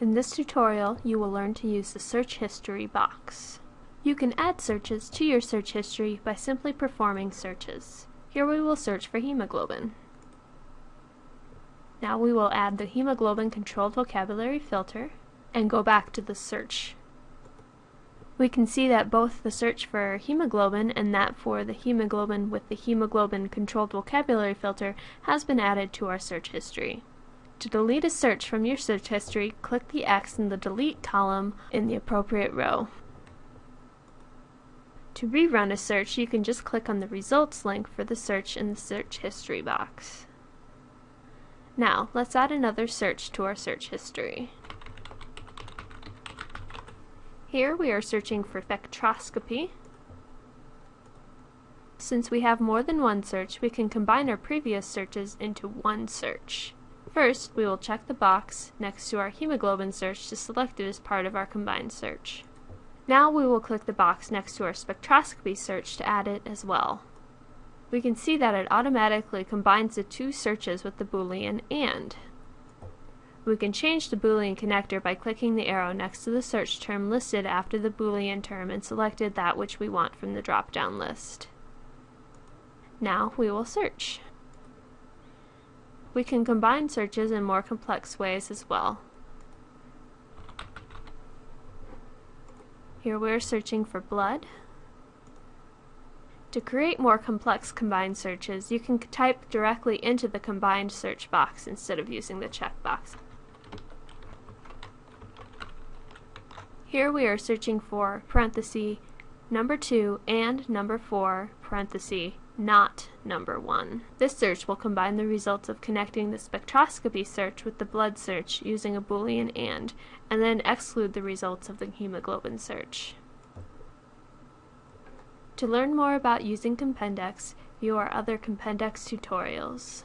In this tutorial, you will learn to use the search history box. You can add searches to your search history by simply performing searches. Here we will search for hemoglobin. Now we will add the hemoglobin controlled vocabulary filter and go back to the search. We can see that both the search for hemoglobin and that for the hemoglobin with the hemoglobin controlled vocabulary filter has been added to our search history. To delete a search from your search history, click the X in the Delete column in the appropriate row. To rerun a search, you can just click on the Results link for the search in the Search History box. Now, let's add another search to our search history. Here we are searching for spectroscopy. Since we have more than one search, we can combine our previous searches into one search. First, we will check the box next to our hemoglobin search to select it as part of our combined search. Now we will click the box next to our spectroscopy search to add it as well. We can see that it automatically combines the two searches with the boolean AND. We can change the boolean connector by clicking the arrow next to the search term listed after the boolean term and selected that which we want from the drop-down list. Now we will search. We can combine searches in more complex ways as well. Here we're searching for blood. To create more complex combined searches, you can type directly into the combined search box instead of using the checkbox. Here we are searching for parenthesis number 2 and number 4 parenthesis not number 1. This search will combine the results of connecting the spectroscopy search with the blood search using a boolean AND, and then exclude the results of the hemoglobin search. To learn more about using Compendex, view our other Compendex tutorials.